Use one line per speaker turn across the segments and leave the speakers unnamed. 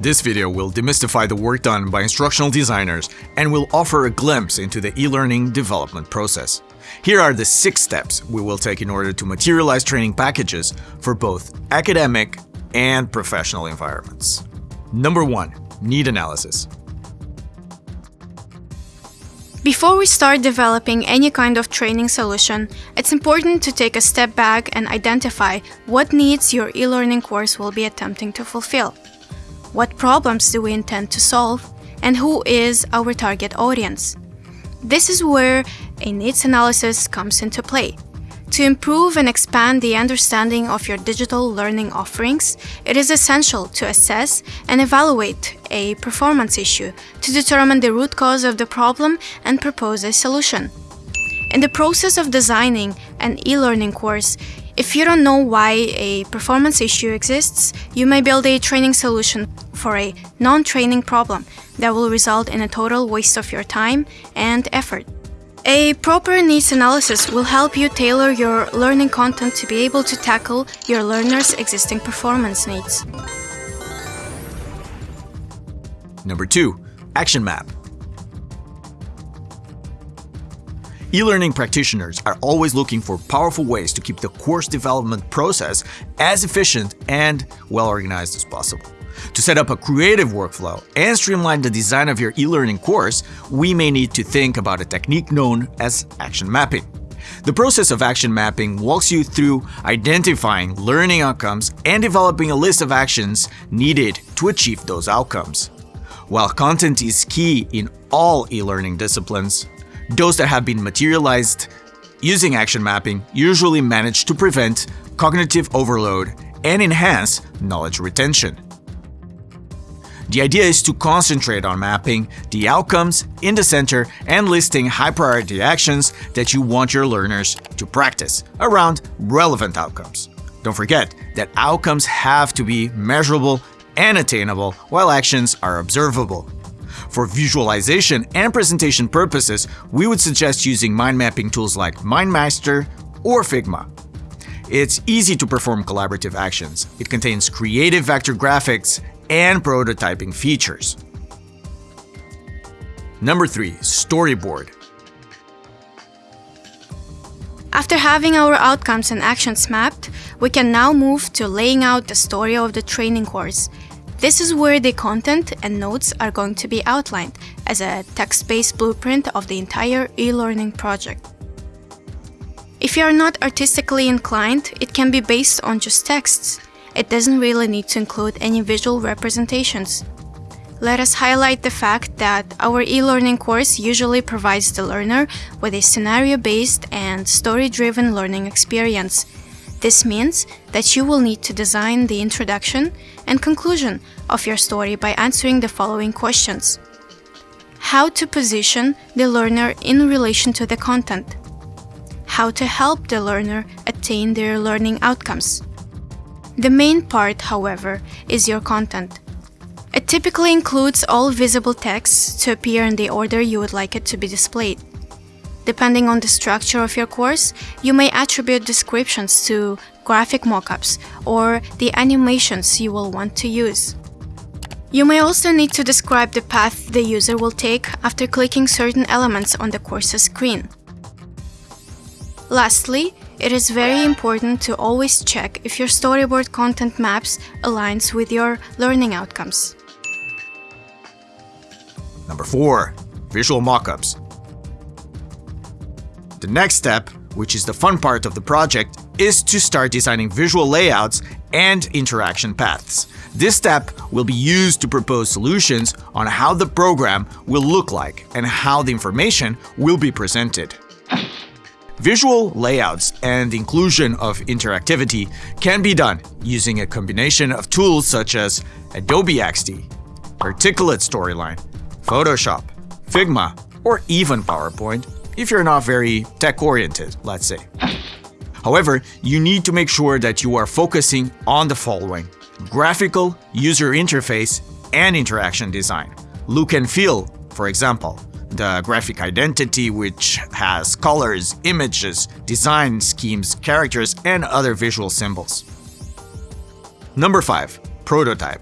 This video will demystify the work done by instructional designers and will offer a glimpse into the e-learning development process. Here are the six steps we will take in order to materialize training packages for both academic and professional environments. Number 1. Need analysis.
Before we start developing any kind of training solution, it's important to take a step back and identify what needs your e-learning course will be attempting to fulfill. What problems do we intend to solve? And who is our target audience? This is where a needs analysis comes into play. To improve and expand the understanding of your digital learning offerings, it is essential to assess and evaluate a performance issue to determine the root cause of the problem and propose a solution. In the process of designing an e-learning course, if you don't know why a performance issue exists, you may build a training solution for a non-training problem that will result in a total waste of your time and effort. A proper needs analysis will help you tailor your learning content to be able to tackle your learners' existing performance needs.
Number 2. Action Map E-learning practitioners are always looking for powerful ways to keep the course development process as efficient and well-organized as possible. To set up a creative workflow and streamline the design of your e-learning course, we may need to think about a technique known as action mapping. The process of action mapping walks you through identifying learning outcomes and developing a list of actions needed to achieve those outcomes. While content is key in all e-learning disciplines, those that have been materialized using action mapping usually manage to prevent cognitive overload and enhance knowledge retention. The idea is to concentrate on mapping the outcomes in the center and listing high-priority actions that you want your learners to practice around relevant outcomes. Don't forget that outcomes have to be measurable and attainable, while actions are observable. For visualization and presentation purposes, we would suggest using mind mapping tools like MindMaster or Figma. It's easy to perform collaborative actions. It contains creative vector graphics and prototyping features. Number 3. Storyboard
After having our outcomes and actions mapped, we can now move to laying out the story of the training course. This is where the content and notes are going to be outlined as a text-based blueprint of the entire e-learning project. If you are not artistically inclined, it can be based on just texts. It doesn't really need to include any visual representations. Let us highlight the fact that our e-learning course usually provides the learner with a scenario-based and story-driven learning experience. This means that you will need to design the introduction and conclusion of your story by answering the following questions. How to position the learner in relation to the content. How to help the learner attain their learning outcomes. The main part, however, is your content. It typically includes all visible texts to appear in the order you would like it to be displayed. Depending on the structure of your course, you may attribute descriptions to graphic mockups or the animations you will want to use. You may also need to describe the path the user will take after clicking certain elements on the course's screen. Lastly, it is very important to always check if your storyboard content maps aligns with your learning outcomes.
Number 4. Visual mockups. The next step, which is the fun part of the project, is to start designing visual layouts and interaction paths. This step will be used to propose solutions on how the program will look like and how the information will be presented. Visual layouts and inclusion of interactivity can be done using a combination of tools such as Adobe XD, Articulate Storyline, Photoshop, Figma, or even PowerPoint if you're not very tech-oriented, let's say. However, you need to make sure that you are focusing on the following graphical user interface and interaction design. Look and feel, for example, the graphic identity which has colors, images, design schemes, characters, and other visual symbols. Number 5. Prototype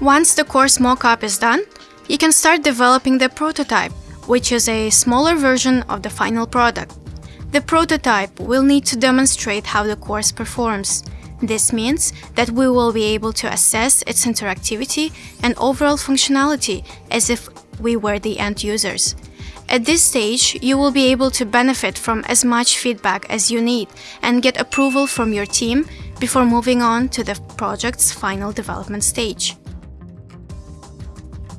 Once the course mockup is done, you can start developing the prototype, which is a smaller version of the final product. The prototype will need to demonstrate how the course performs. This means that we will be able to assess its interactivity and overall functionality as if we were the end users. At this stage, you will be able to benefit from as much feedback as you need and get approval from your team before moving on to the project's final development stage.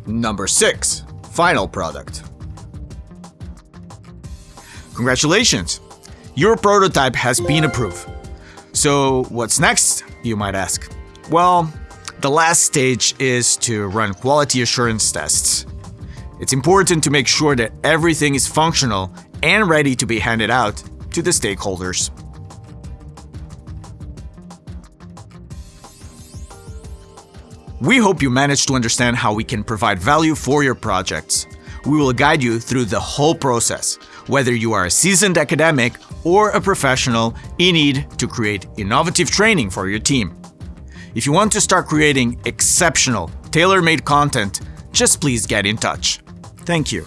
Number 6. Final product. Congratulations! Your prototype has been approved. So what's next, you might ask? Well, the last stage is to run quality assurance tests. It's important to make sure that everything is functional and ready to be handed out to the stakeholders. We hope you managed to understand how we can provide value for your projects. We will guide you through the whole process, whether you are a seasoned academic or a professional in need to create innovative training for your team. If you want to start creating exceptional, tailor-made content, just please get in touch. Thank you.